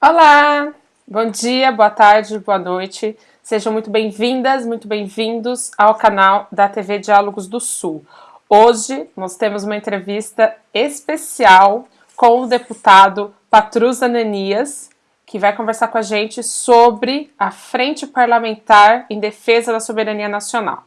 Olá, bom dia, boa tarde, boa noite. Sejam muito bem-vindas, muito bem-vindos ao canal da TV Diálogos do Sul. Hoje nós temos uma entrevista especial com o deputado Patrus Ananias, que vai conversar com a gente sobre a Frente Parlamentar em Defesa da Soberania Nacional.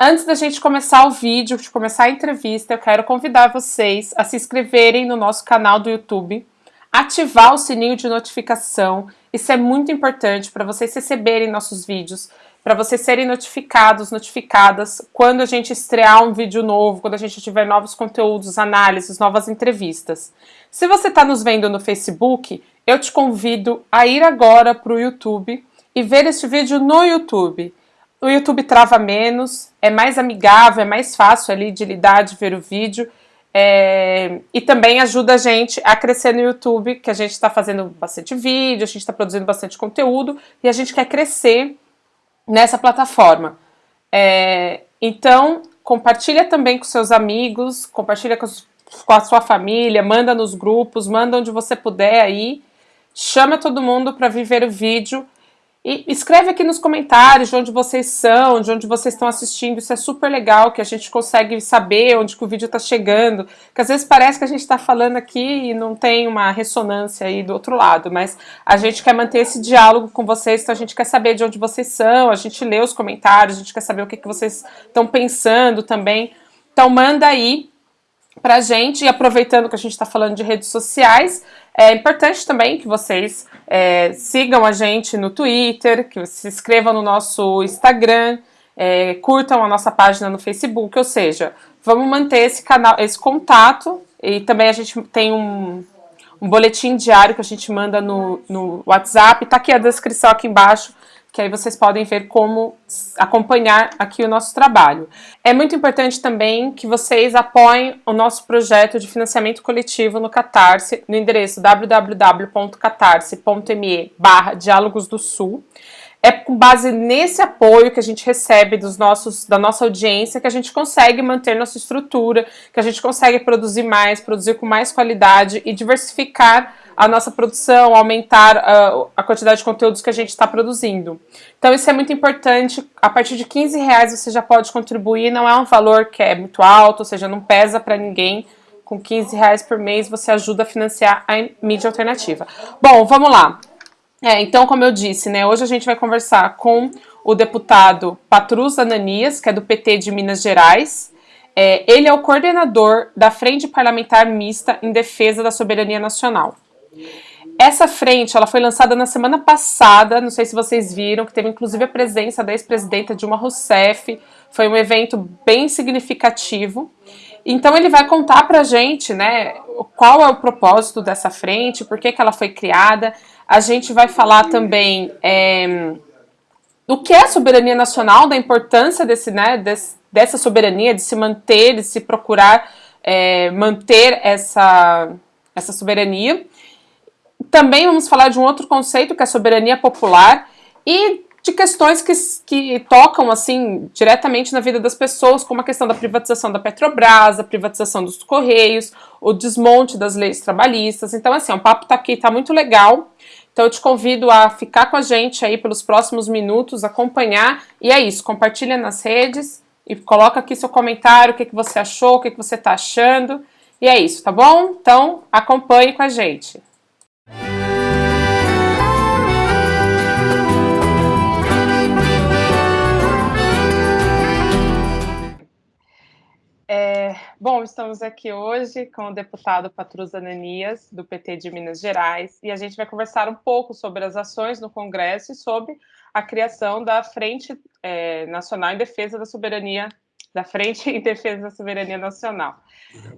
Antes da gente começar o vídeo, de começar a entrevista, eu quero convidar vocês a se inscreverem no nosso canal do YouTube, ativar o sininho de notificação. Isso é muito importante para vocês receberem nossos vídeos, para vocês serem notificados, notificadas quando a gente estrear um vídeo novo, quando a gente tiver novos conteúdos, análises, novas entrevistas. Se você está nos vendo no Facebook, eu te convido a ir agora para o YouTube e ver este vídeo no YouTube. O YouTube trava menos, é mais amigável, é mais fácil ali de lidar, de ver o vídeo. É, e também ajuda a gente a crescer no YouTube, que a gente está fazendo bastante vídeo, a gente está produzindo bastante conteúdo e a gente quer crescer nessa plataforma. É, então, compartilha também com seus amigos, compartilha com, com, a sua família, manda nos grupos, manda onde você puder aí, chama todo mundo para vir ver o vídeo e escreve aqui nos comentários de onde vocês são, de onde vocês estão assistindo, isso é super legal, que a gente consegue saber onde que o vídeo está chegando, que às vezes parece que a gente está falando aqui e não tem uma ressonância aí do outro lado, mas a gente quer manter esse diálogo com vocês, então a gente quer saber de onde vocês são, a gente lê os comentários, a gente quer saber o que, que vocês estão pensando também, então manda aí pra gente, e aproveitando que a gente está falando de redes sociais, é importante também que vocês é, sigam a gente no Twitter, que se inscrevam no nosso Instagram, é, curtam a nossa página no Facebook, ou seja, vamos manter esse canal, esse contato, e também a gente tem um, um boletim diário que a gente manda no, no WhatsApp, tá aqui a descrição aqui embaixo, que aí vocês podem ver como acompanhar aqui o nosso trabalho. É muito importante também que vocês apoiem o nosso projeto de financiamento coletivo no Catarse, no endereço www.catarse.me barra Diálogos do Sul. É com base nesse apoio que a gente recebe dos nossos, da nossa audiência que a gente consegue manter nossa estrutura, que a gente consegue produzir mais, produzir com mais qualidade e diversificar a nossa produção, aumentar uh, a quantidade de conteúdos que a gente está produzindo. Então isso é muito importante, a partir de 15 reais você já pode contribuir, não é um valor que é muito alto, ou seja, não pesa para ninguém, com 15 reais por mês você ajuda a financiar a mídia alternativa. Bom, vamos lá. É, então, como eu disse, né, hoje a gente vai conversar com o deputado Patrus Ananias, que é do PT de Minas Gerais, é, ele é o coordenador da Frente Parlamentar Mista em Defesa da Soberania Nacional. Essa frente, ela foi lançada na semana passada, não sei se vocês viram, que teve inclusive a presença da ex-presidenta Dilma Rousseff, foi um evento bem significativo. Então ele vai contar pra gente, né, qual é o propósito dessa frente, por que, que ela foi criada. A gente vai falar também é, do que é soberania nacional, da importância desse, né, desse, dessa soberania, de se manter, de se procurar é, manter essa, essa soberania. Também vamos falar de um outro conceito que é a soberania popular e de questões que, que tocam assim diretamente na vida das pessoas, como a questão da privatização da Petrobras, a privatização dos Correios, o desmonte das leis trabalhistas. Então, assim, o papo tá aqui, tá muito legal. Então eu te convido a ficar com a gente aí pelos próximos minutos, acompanhar. E é isso, compartilha nas redes e coloca aqui seu comentário, o que, que você achou, o que, que você tá achando. E é isso, tá bom? Então acompanhe com a gente. Bom, estamos aqui hoje com o deputado Patrus Ananias, do PT de Minas Gerais, e a gente vai conversar um pouco sobre as ações no Congresso e sobre a criação da Frente é, Nacional em Defesa da Soberania, da Frente em Defesa da Soberania Nacional.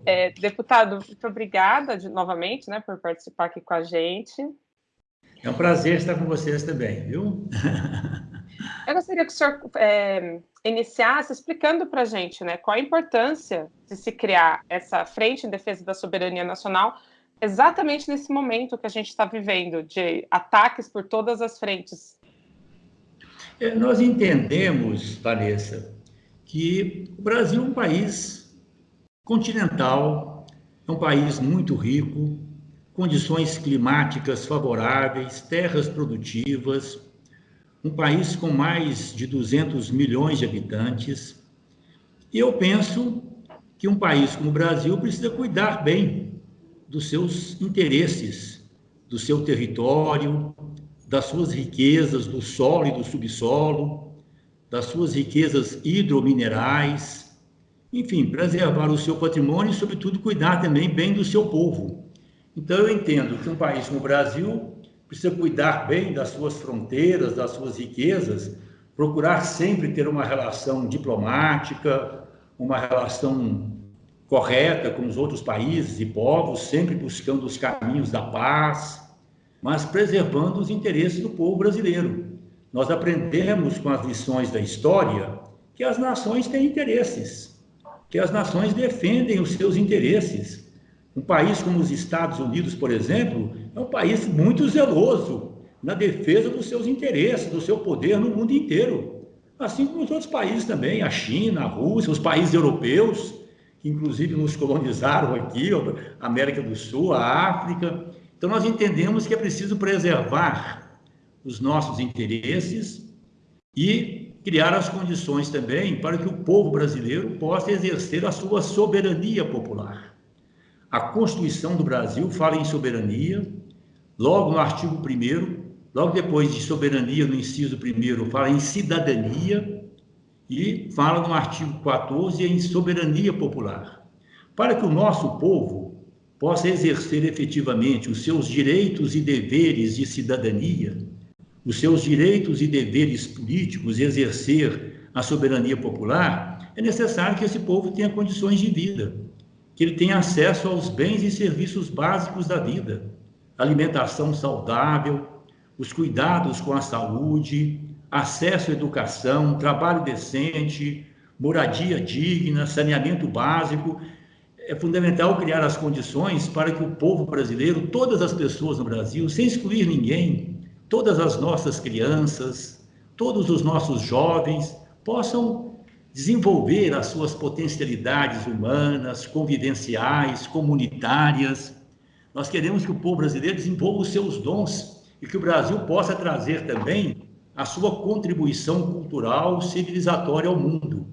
É, deputado, muito obrigada de, novamente né, por participar aqui com a gente. É um prazer estar com vocês também, viu? Eu gostaria que o senhor é, iniciasse explicando para a gente né, qual a importância de se criar essa frente em defesa da soberania nacional exatamente nesse momento que a gente está vivendo, de ataques por todas as frentes. É, nós entendemos, Vanessa, que o Brasil é um país continental, é um país muito rico, condições climáticas favoráveis, terras produtivas, um país com mais de 200 milhões de habitantes. E eu penso que um país como o Brasil precisa cuidar bem dos seus interesses, do seu território, das suas riquezas do solo e do subsolo, das suas riquezas hidrominerais, enfim, preservar o seu patrimônio e, sobretudo, cuidar também bem do seu povo. Então, eu entendo que um país como o Brasil precisa cuidar bem das suas fronteiras, das suas riquezas, procurar sempre ter uma relação diplomática, uma relação correta com os outros países e povos, sempre buscando os caminhos da paz, mas preservando os interesses do povo brasileiro. Nós aprendemos com as lições da história que as nações têm interesses, que as nações defendem os seus interesses. Um país como os Estados Unidos, por exemplo, é um país muito zeloso na defesa dos seus interesses, do seu poder no mundo inteiro. Assim como os outros países também, a China, a Rússia, os países europeus, que inclusive nos colonizaram aqui, a América do Sul, a África. Então, nós entendemos que é preciso preservar os nossos interesses e criar as condições também para que o povo brasileiro possa exercer a sua soberania popular. A Constituição do Brasil fala em soberania, logo no artigo 1 logo depois de soberania, no inciso 1 fala em cidadania, e fala no artigo 14 em soberania popular. Para que o nosso povo possa exercer efetivamente os seus direitos e deveres de cidadania, os seus direitos e deveres políticos exercer a soberania popular, é necessário que esse povo tenha condições de vida, que ele tenha acesso aos bens e serviços básicos da vida, alimentação saudável, os cuidados com a saúde, acesso à educação, trabalho decente, moradia digna, saneamento básico. É fundamental criar as condições para que o povo brasileiro, todas as pessoas no Brasil, sem excluir ninguém, todas as nossas crianças, todos os nossos jovens, possam desenvolver as suas potencialidades humanas, convivenciais, comunitárias. Nós queremos que o povo brasileiro desenvolva os seus dons e que o Brasil possa trazer também a sua contribuição cultural civilizatória ao mundo.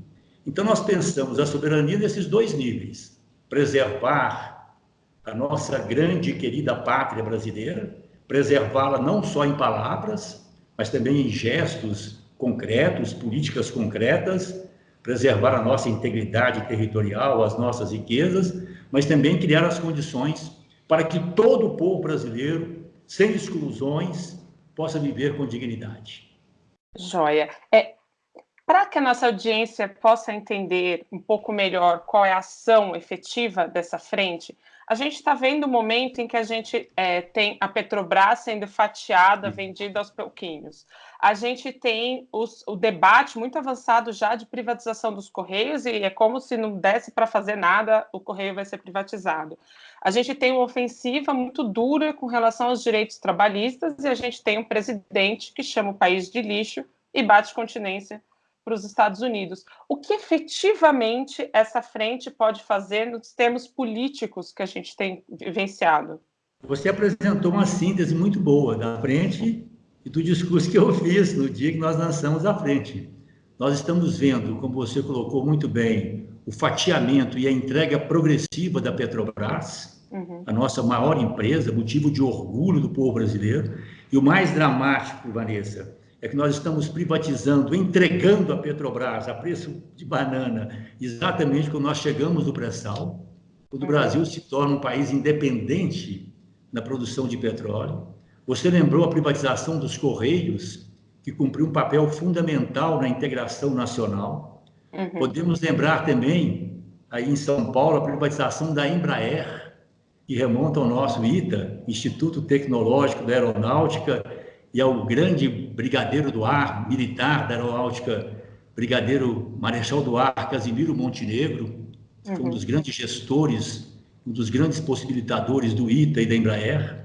Então, nós pensamos a soberania nesses dois níveis: preservar a nossa grande e querida pátria brasileira, preservá-la não só em palavras, mas também em gestos concretos, políticas concretas, preservar a nossa integridade territorial, as nossas riquezas, mas também criar as condições para que todo o povo brasileiro, sem exclusões, possa viver com dignidade. Joia. É, Para que a nossa audiência possa entender um pouco melhor qual é a ação efetiva dessa frente, a gente está vendo o momento em que a gente é, tem a Petrobras sendo fatiada, uhum. vendida aos pouquinhos. A gente tem os, o debate muito avançado já de privatização dos Correios, e é como se não desse para fazer nada, o Correio vai ser privatizado. A gente tem uma ofensiva muito dura com relação aos direitos trabalhistas, e a gente tem um presidente que chama o país de lixo e bate continência para os Estados Unidos. O que efetivamente essa frente pode fazer nos termos políticos que a gente tem vivenciado? Você apresentou uma síntese muito boa da frente e do discurso que eu fiz no dia que nós lançamos a frente. Nós estamos vendo, como você colocou muito bem, o fatiamento e a entrega progressiva da Petrobras, uhum. a nossa maior empresa, motivo de orgulho do povo brasileiro. E o mais dramático, Vanessa, é que nós estamos privatizando, entregando a Petrobras a preço de banana, exatamente quando nós chegamos no pré-sal, quando o Brasil se torna um país independente na produção de petróleo. Você lembrou a privatização dos Correios, que cumpriu um papel fundamental na integração nacional. Uhum. Podemos lembrar também, aí em São Paulo, a privatização da Embraer, que remonta ao nosso ITA, Instituto Tecnológico da Aeronáutica, e ao grande brigadeiro do ar militar da aeronáutica, brigadeiro Marechal do Ar Casimiro Montenegro, que foi um uhum. dos grandes gestores, um dos grandes possibilitadores do ITA e da Embraer.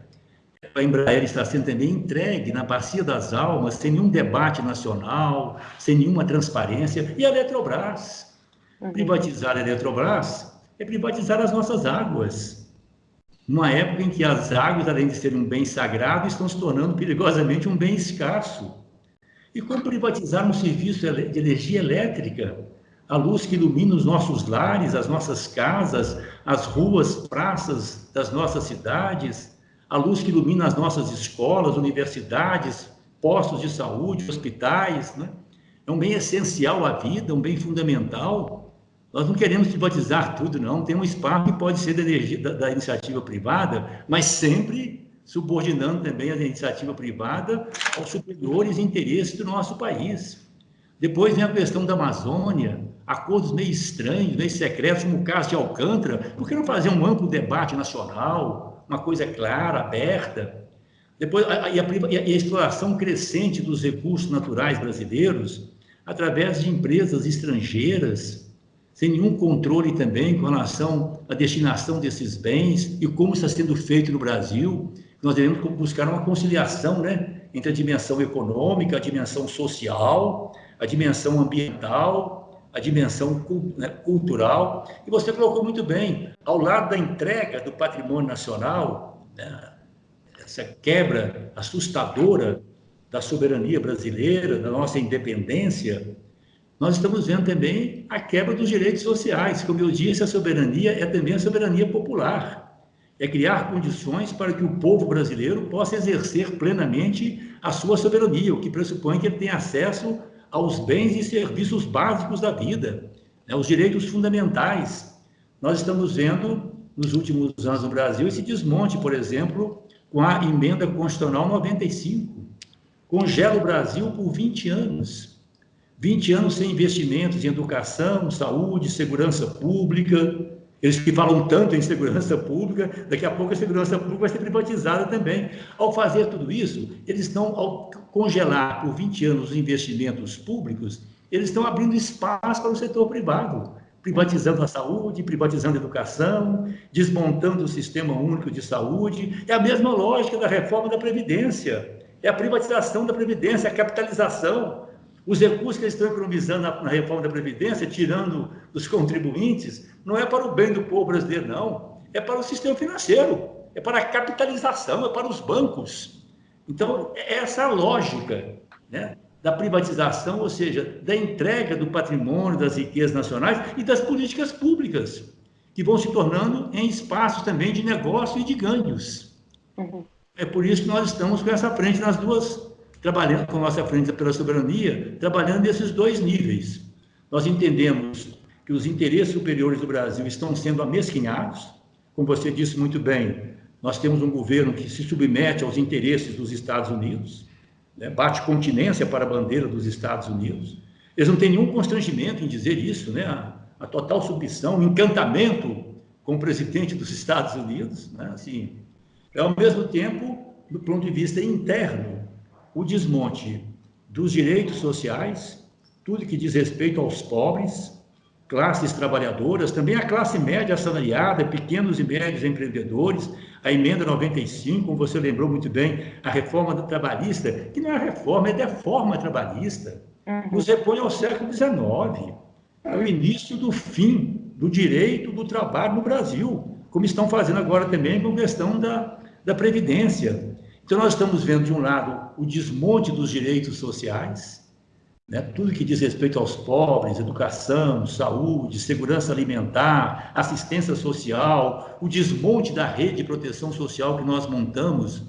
A Embraer está sendo também entregue na bacia das almas, sem nenhum debate nacional, sem nenhuma transparência. E a Eletrobras. Uhum. Privatizar a Eletrobras é privatizar as nossas águas. Numa época em que as águas, além de serem um bem sagrado, estão se tornando perigosamente um bem escasso. E como privatizar um serviço de energia elétrica? A luz que ilumina os nossos lares, as nossas casas, as ruas, praças das nossas cidades, a luz que ilumina as nossas escolas, universidades, postos de saúde, hospitais, né? É um bem essencial à vida, um bem fundamental. Nós não queremos privatizar tudo, não. Tem um espaço que pode ser da, energia, da, da iniciativa privada, mas sempre subordinando também a iniciativa privada aos superiores interesses do nosso país. Depois vem a questão da Amazônia, acordos meio estranhos, meio secretos, como o caso de Alcântara. Por que não fazer um amplo debate nacional, uma coisa clara, aberta? Depois, a, a, e a exploração crescente dos recursos naturais brasileiros, através de empresas estrangeiras, sem nenhum controle também com relação à destinação desses bens e como está sendo feito no Brasil. Nós devemos buscar uma conciliação né, entre a dimensão econômica, a dimensão social, a dimensão ambiental, a dimensão né, cultural. E você colocou muito bem, ao lado da entrega do patrimônio nacional, né, essa quebra assustadora da soberania brasileira, da nossa independência, nós estamos vendo também a quebra dos direitos sociais. Como eu disse, a soberania é também a soberania popular. É criar condições para que o povo brasileiro possa exercer plenamente a sua soberania, o que pressupõe que ele tenha acesso aos bens e serviços básicos da vida, né, os direitos fundamentais. Nós estamos vendo, nos últimos anos no Brasil, esse desmonte, por exemplo, com a emenda constitucional 95 congela o Brasil por 20 anos. 20 anos sem investimentos em educação, saúde, segurança pública. Eles que falam tanto em segurança pública, daqui a pouco a segurança pública vai ser privatizada também. Ao fazer tudo isso, eles estão, ao congelar por 20 anos os investimentos públicos, eles estão abrindo espaço para o setor privado, privatizando a saúde, privatizando a educação, desmontando o sistema único de saúde. É a mesma lógica da reforma da Previdência é a privatização da Previdência, a capitalização. Os recursos que eles estão economizando na, na reforma da Previdência, tirando dos contribuintes, não é para o bem do povo brasileiro, não. É para o sistema financeiro, é para a capitalização, é para os bancos. Então, é essa a lógica né, da privatização, ou seja, da entrega do patrimônio, das riquezas nacionais e das políticas públicas, que vão se tornando em espaços também de negócio e de ganhos. Uhum. É por isso que nós estamos com essa frente nas duas, trabalhando com a nossa frente pela soberania, trabalhando nesses dois níveis. Nós entendemos que os interesses superiores do Brasil estão sendo amesquinhados, como você disse muito bem, nós temos um governo que se submete aos interesses dos Estados Unidos, né, bate continência para a bandeira dos Estados Unidos. Eles não têm nenhum constrangimento em dizer isso, né, a, a total submissão, o encantamento com o presidente dos Estados Unidos, né, assim, é, ao mesmo tempo, do ponto de vista interno, o desmonte dos direitos sociais, tudo que diz respeito aos pobres, classes trabalhadoras, também a classe média assalariada, pequenos e médios empreendedores, a emenda 95, como você lembrou muito bem, a reforma trabalhista, que não é reforma, é deforma trabalhista, uhum. nos repõe ao século XIX, é o início do fim do direito do trabalho no Brasil, como estão fazendo agora também com a questão da, da Previdência. Então, nós estamos vendo, de um lado, o desmonte dos direitos sociais, né? tudo que diz respeito aos pobres, educação, saúde, segurança alimentar, assistência social, o desmonte da rede de proteção social que nós montamos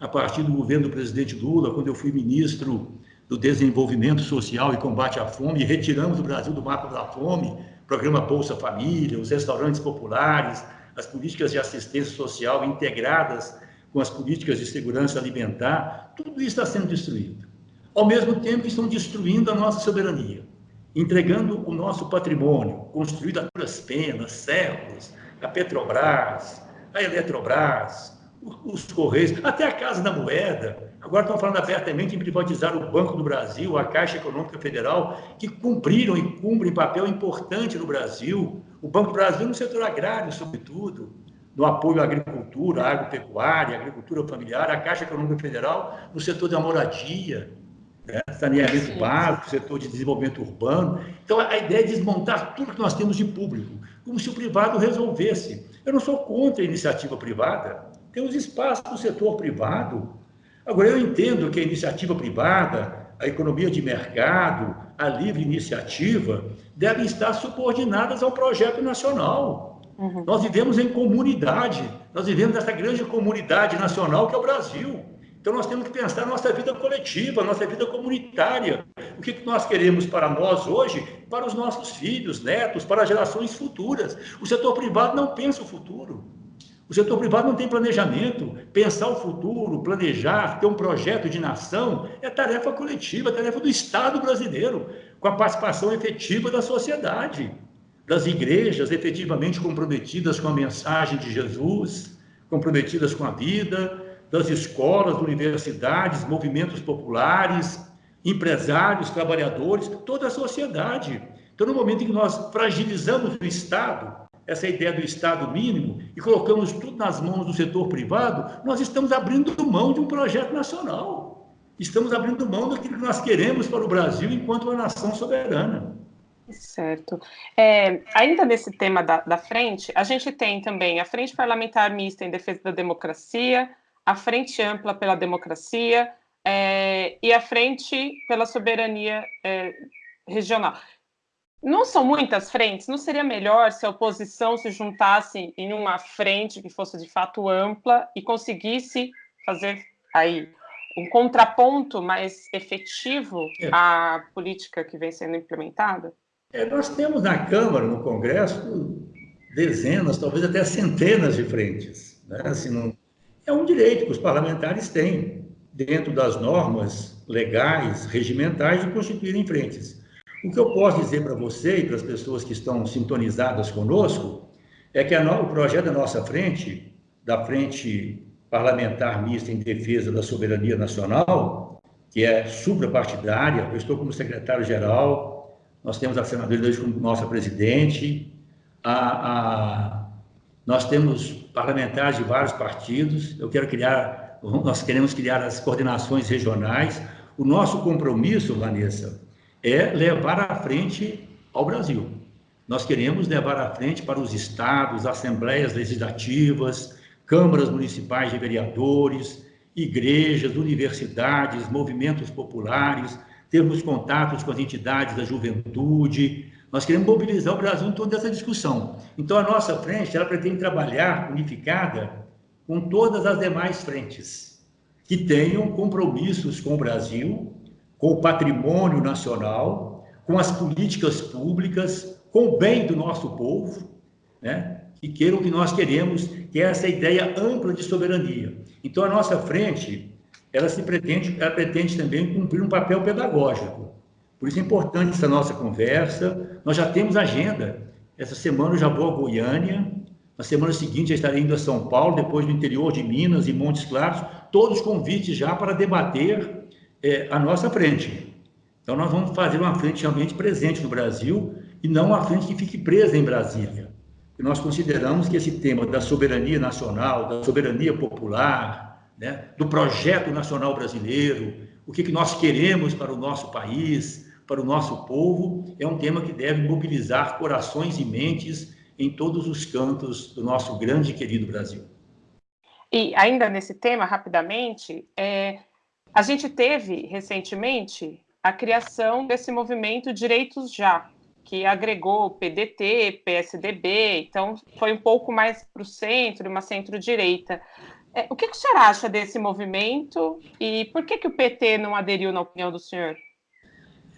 a partir do governo do presidente Lula, quando eu fui ministro do Desenvolvimento Social e Combate à Fome, retiramos o Brasil do mapa da fome, programa Bolsa Família, os restaurantes populares, as políticas de assistência social integradas com as políticas de segurança alimentar, tudo isso está sendo destruído. Ao mesmo tempo, estão destruindo a nossa soberania, entregando o nosso patrimônio, construído a duras penas, séculos, a Petrobras, a Eletrobras, os Correios, até a Casa da Moeda. Agora estão falando abertamente em privatizar o Banco do Brasil, a Caixa Econômica Federal, que cumpriram e cumprem papel importante no Brasil. O Banco do Brasil no setor agrário, sobretudo, no apoio à agricultura, à agropecuária, à agricultura familiar, a Caixa Econômica Federal no setor da moradia, né? saneamento básico, setor de desenvolvimento urbano. Então, a ideia é desmontar tudo que nós temos de público, como se o privado resolvesse. Eu não sou contra a iniciativa privada. Tem os espaços do setor privado. Agora, eu entendo que a iniciativa privada, a economia de mercado, a livre iniciativa, devem estar subordinadas ao projeto nacional. Uhum. Nós vivemos em comunidade, nós vivemos nessa grande comunidade nacional que é o Brasil. Então, nós temos que pensar nossa vida coletiva, nossa vida comunitária. O que nós queremos para nós hoje, para os nossos filhos, netos, para gerações futuras. O setor privado não pensa o futuro. O setor privado não tem planejamento. Pensar o futuro, planejar, ter um projeto de nação é tarefa coletiva, é tarefa do Estado brasileiro, com a participação efetiva da sociedade, das igrejas efetivamente comprometidas com a mensagem de Jesus, comprometidas com a vida, das escolas, universidades, movimentos populares, empresários, trabalhadores, toda a sociedade. Então, no momento em que nós fragilizamos o Estado, essa ideia do Estado mínimo, e colocamos tudo nas mãos do setor privado, nós estamos abrindo mão de um projeto nacional. Estamos abrindo mão daquilo que nós queremos para o Brasil enquanto uma nação soberana. Certo. É, ainda nesse tema da, da frente, a gente tem também a Frente Parlamentar Mista em Defesa da Democracia, a Frente Ampla pela Democracia é, e a Frente pela Soberania é, Regional. Não são muitas frentes? Não seria melhor se a oposição se juntasse em uma frente que fosse de fato ampla e conseguisse fazer aí um contraponto mais efetivo é. à política que vem sendo implementada? É, nós temos na Câmara, no Congresso, dezenas, talvez até centenas de frentes. Né? Assim, não, é um direito que os parlamentares têm, dentro das normas legais, regimentais, de constituírem frentes. O que eu posso dizer para você e para as pessoas que estão sintonizadas conosco é que no, o projeto da nossa frente, da Frente Parlamentar Mista em Defesa da Soberania Nacional, que é suprapartidária, eu estou como secretário-geral, nós temos a senadora como nossa presidente, a, a nós temos parlamentares de vários partidos. Eu quero criar, nós queremos criar as coordenações regionais. O nosso compromisso, Vanessa, é levar à frente ao Brasil. Nós queremos levar à frente para os estados, assembleias legislativas, câmaras municipais de vereadores, igrejas, universidades, movimentos populares, termos contatos com as entidades da juventude, nós queremos mobilizar o Brasil em toda essa discussão. Então, a nossa frente, ela pretende trabalhar unificada com todas as demais frentes, que tenham compromissos com o Brasil, com o patrimônio nacional, com as políticas públicas, com o bem do nosso povo, né? que queiram o que nós queremos, que é essa ideia ampla de soberania. Então, a nossa frente, ela se pretende, ela pretende também cumprir um papel pedagógico. Por isso é importante essa nossa conversa. Nós já temos agenda. Essa semana eu já vou a Goiânia. Na semana seguinte já estarei indo a São Paulo, depois do interior de Minas e Montes Claros. Todos convites já para debater é, a nossa frente. Então nós vamos fazer uma frente realmente presente no Brasil e não uma frente que fique presa em Brasília. E nós consideramos que esse tema da soberania nacional, da soberania popular, né, do projeto nacional brasileiro, o que, que nós queremos para o nosso país, para o nosso povo, é um tema que deve mobilizar corações e mentes em todos os cantos do nosso grande e querido Brasil. E ainda nesse tema, rapidamente, é, a gente teve recentemente a criação desse movimento Direitos Já, que agregou PDT, PSDB, então foi um pouco mais para o centro, uma centro-direita. É, o que, que o senhor acha desse movimento e por que, que o PT não aderiu, na opinião do senhor?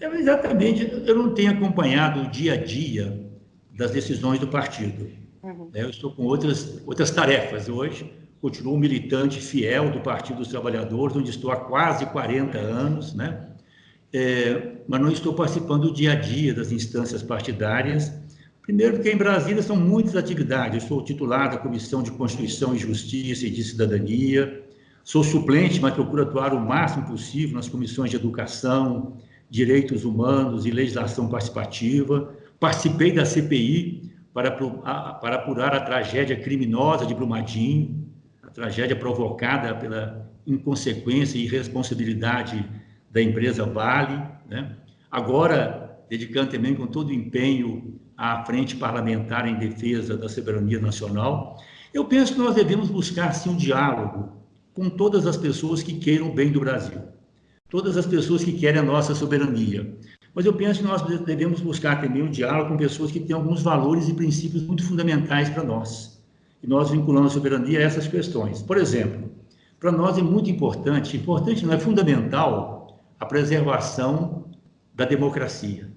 É, exatamente, eu não tenho acompanhado o dia a dia das decisões do partido. Uhum. Né? Eu estou com outras, outras tarefas hoje, continuo militante fiel do Partido dos Trabalhadores, onde estou há quase 40 anos, né? É, mas não estou participando do dia a dia das instâncias partidárias. Primeiro, porque em Brasília são muitas atividades. Eu sou titular da Comissão de Constituição e Justiça e de Cidadania, sou suplente, mas procuro atuar o máximo possível nas comissões de Educação, Direitos Humanos e Legislação Participativa. Participei da CPI para, para apurar a tragédia criminosa de Brumadinho, a tragédia provocada pela inconsequência e irresponsabilidade da empresa Vale. Né? Agora, dedicando também com todo o empenho à frente parlamentar em defesa da soberania nacional. Eu penso que nós devemos buscar, sim, um diálogo com todas as pessoas que queiram o bem do Brasil, todas as pessoas que querem a nossa soberania. Mas eu penso que nós devemos buscar também um diálogo com pessoas que têm alguns valores e princípios muito fundamentais para nós. E nós vinculamos a soberania a essas questões. Por exemplo, para nós é muito importante, importante não é fundamental, a preservação da democracia,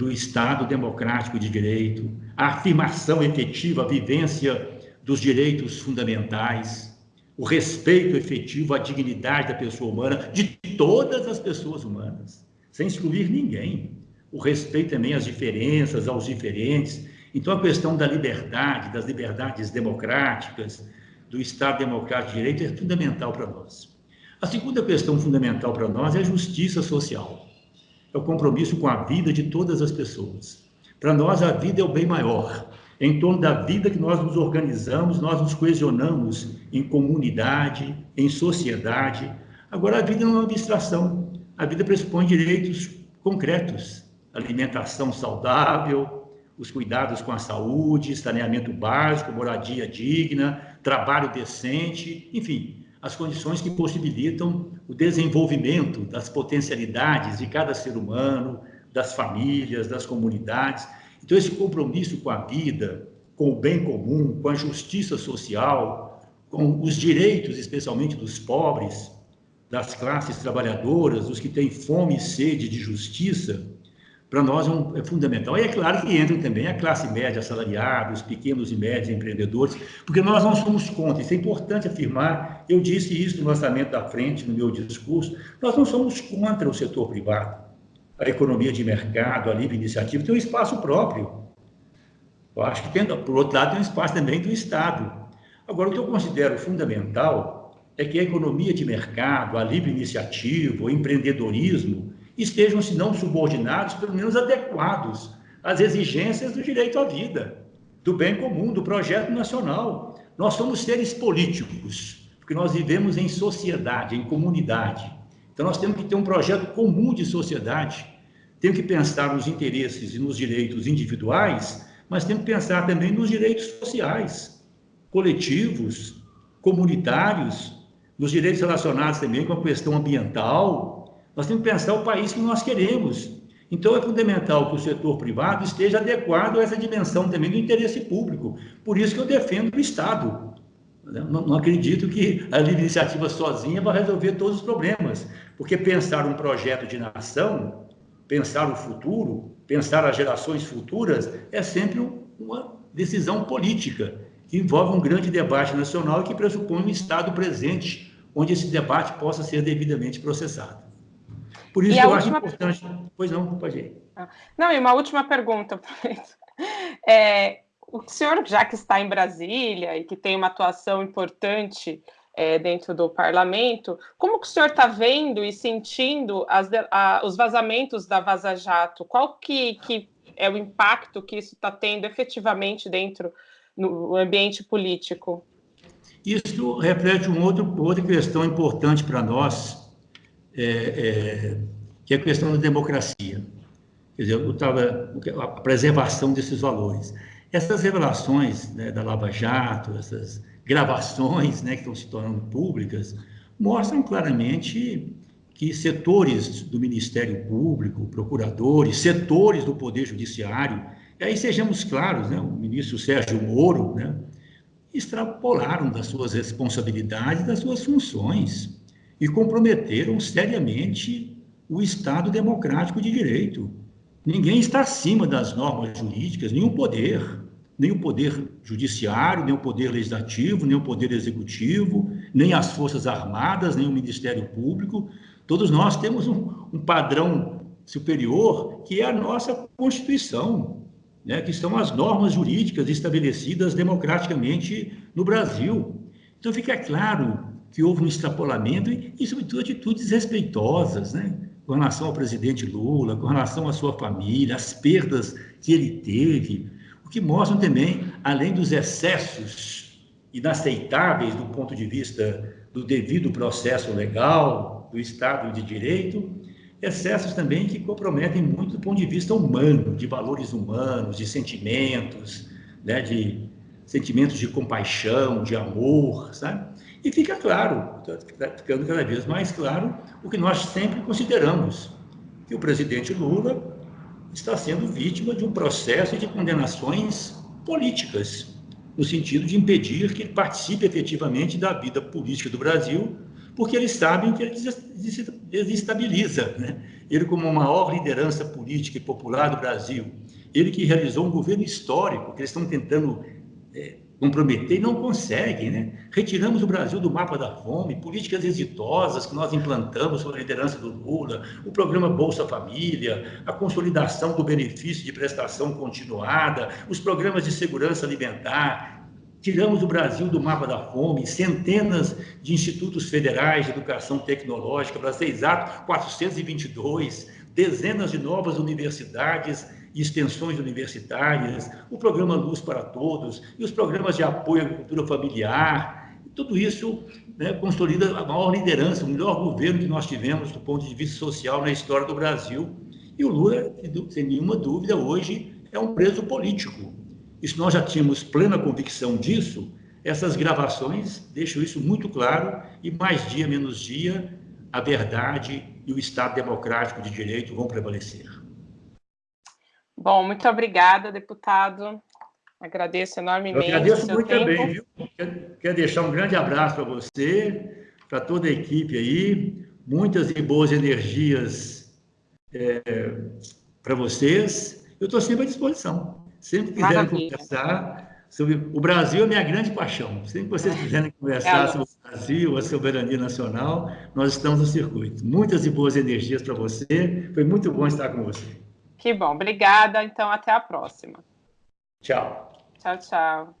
do Estado democrático de direito, a afirmação efetiva, a vivência dos direitos fundamentais, o respeito efetivo à dignidade da pessoa humana, de todas as pessoas humanas, sem excluir ninguém. O respeito também às diferenças, aos diferentes. Então, a questão da liberdade, das liberdades democráticas, do Estado democrático de direito é fundamental para nós. A segunda questão fundamental para nós é a justiça social é o compromisso com a vida de todas as pessoas. Para nós, a vida é o bem maior. Em torno da vida que nós nos organizamos, nós nos coesionamos em comunidade, em sociedade. Agora, a vida não é uma abstração. A vida pressupõe direitos concretos: alimentação saudável, os cuidados com a saúde, saneamento básico, moradia digna, trabalho decente, enfim, as condições que possibilitam o desenvolvimento das potencialidades de cada ser humano, das famílias, das comunidades. Então, esse compromisso com a vida, com o bem comum, com a justiça social, com os direitos, especialmente dos pobres, das classes trabalhadoras, dos que têm fome e sede de justiça, para nós é, um, é, fundamental. E é claro que entram também a classe média assalariada, os pequenos e médios empreendedores, porque nós não somos contra, isso é importante afirmar, eu disse isso no lançamento da frente, no meu discurso, nós não somos contra o setor privado, a economia de mercado, a livre iniciativa, tem um espaço próprio. Eu acho que, tem, por outro lado, tem um espaço também do Estado. Agora, o que eu considero fundamental é que a economia de mercado, a livre iniciativa, o empreendedorismo, estejam, se não subordinados, pelo menos adequados às exigências do direito à vida, do bem comum, do projeto nacional. Nós somos seres políticos, porque nós vivemos em sociedade, em comunidade. Então, nós temos que ter um projeto comum de sociedade. Temos que pensar nos interesses e nos direitos individuais, mas temos que pensar também nos direitos sociais, coletivos, comunitários, nos direitos relacionados também com a questão ambiental, nós temos que pensar o país que nós queremos. Então, é fundamental que o setor privado esteja adequado a essa dimensão também do interesse público. Por isso que eu defendo o Estado. Não, não acredito que a iniciativa sozinha vai resolver todos os problemas, porque pensar um projeto de nação, pensar o futuro, pensar as gerações futuras, é sempre uma decisão política, que envolve um grande debate nacional e que pressupõe um Estado presente, onde esse debate possa ser devidamente processado. Por isso eu última... acho importante. Pois não, pode ir. Ah, não, e uma última pergunta. É, o senhor, já que está em Brasília e que tem uma atuação importante é, dentro do parlamento, como que o senhor está vendo e sentindo as, a, os vazamentos da Vaza Jato? Qual que, que é o impacto que isso está tendo efetivamente dentro no ambiente político? Isso reflete um outro, outra questão importante para nós, é, é, que é a questão da democracia. Quer dizer, eu tava, a preservação desses valores. Essas revelações né, da Lava Jato, essas gravações né, que estão se tornando públicas, mostram claramente que setores do Ministério Público, procuradores, setores do Poder Judiciário, e aí sejamos claros, né, o ministro Sérgio Moro, né, extrapolaram das suas responsabilidades, das suas funções e comprometeram seriamente o Estado democrático de direito. Ninguém está acima das normas jurídicas, nenhum poder, nem o poder judiciário, nem o poder legislativo, nem o poder executivo, nem as Forças Armadas, nem o Ministério Público. Todos nós temos um, um padrão superior que é a nossa Constituição, né, que são as normas jurídicas estabelecidas democraticamente no Brasil. Então fica claro que houve um extrapolamento e, e, sobretudo, atitudes respeitosas, né? com relação ao presidente Lula, com relação à sua família, as perdas que ele teve, o que mostram também, além dos excessos inaceitáveis do ponto de vista do devido processo legal, do Estado de Direito, excessos também que comprometem muito do ponto de vista humano, de valores humanos, de sentimentos, né, de sentimentos de compaixão, de amor, sabe? E fica claro, está ficando cada vez mais claro, o que nós sempre consideramos, que o presidente Lula está sendo vítima de um processo de condenações políticas, no sentido de impedir que ele participe efetivamente da vida política do Brasil, porque eles sabem que ele desestabiliza. Né? Ele, como a maior liderança política e popular do Brasil, ele que realizou um governo histórico, que eles estão tentando é, comprometer e não conseguem. Né? Retiramos o Brasil do mapa da fome, políticas exitosas que nós implantamos sob a liderança do Lula, o programa Bolsa Família, a consolidação do benefício de prestação continuada, os programas de segurança alimentar, Tiramos o Brasil do mapa da fome, centenas de institutos federais de educação tecnológica, para ser exato, 422, dezenas de novas universidades extensões universitárias, o programa Luz para Todos e os programas de apoio à agricultura familiar. Tudo isso né, consolida a maior liderança, o melhor governo que nós tivemos do ponto de vista social na história do Brasil. E o Lula, sem nenhuma dúvida, hoje é um preso político. Isso nós já tínhamos plena convicção disso, essas gravações deixam isso muito claro e mais dia menos dia a verdade e o Estado democrático de direito vão prevalecer. Bom, muito obrigada, deputado. Agradeço enormemente. Eu agradeço muito tempo. também, viu? Quero, quero deixar um grande abraço para você, para toda a equipe aí, muitas e boas energias é, para vocês. Eu estou sempre à disposição. Sempre quiserem Maravilha. conversar sobre. O Brasil é minha grande paixão. Sempre que vocês quiserem conversar é sobre o Brasil, a soberania nacional, nós estamos no circuito. Muitas e boas energias para você. Foi muito bom estar com você. Que bom, obrigada. Então, até a próxima. Tchau. Tchau, tchau.